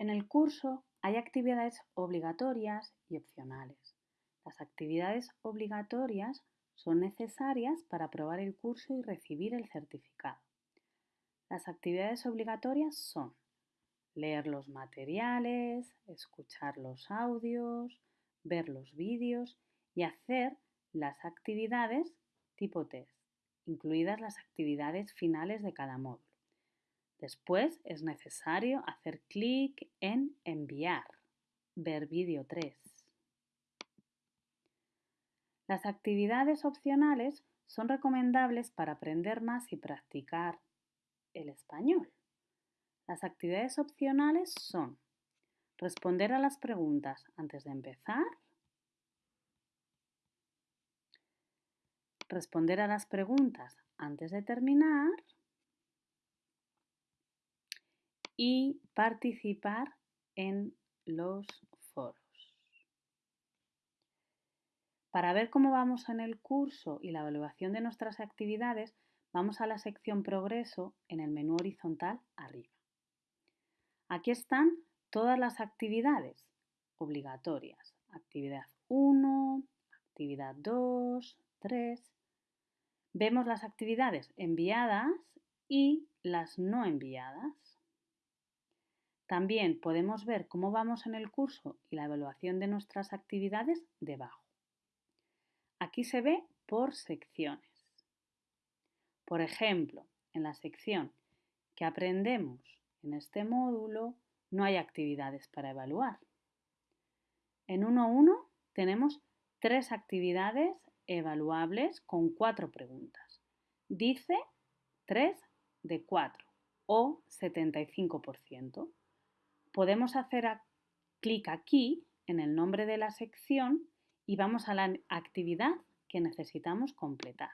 En el curso hay actividades obligatorias y opcionales. Las actividades obligatorias son necesarias para aprobar el curso y recibir el certificado. Las actividades obligatorias son leer los materiales, escuchar los audios, ver los vídeos y hacer las actividades tipo test, incluidas las actividades finales de cada módulo. Después es necesario hacer clic en Enviar, ver vídeo 3. Las actividades opcionales son recomendables para aprender más y practicar el español. Las actividades opcionales son responder a las preguntas antes de empezar, responder a las preguntas antes de terminar y participar en los foros. Para ver cómo vamos en el curso y la evaluación de nuestras actividades, vamos a la sección Progreso en el menú horizontal arriba. Aquí están todas las actividades obligatorias. Actividad 1, actividad 2, 3. Vemos las actividades enviadas y las no enviadas. También podemos ver cómo vamos en el curso y la evaluación de nuestras actividades debajo. Aquí se ve por secciones. Por ejemplo, en la sección que aprendemos en este módulo no hay actividades para evaluar. En 1.1 tenemos tres actividades evaluables con cuatro preguntas. Dice 3 de 4 o 75% podemos hacer clic aquí en el nombre de la sección y vamos a la actividad que necesitamos completar.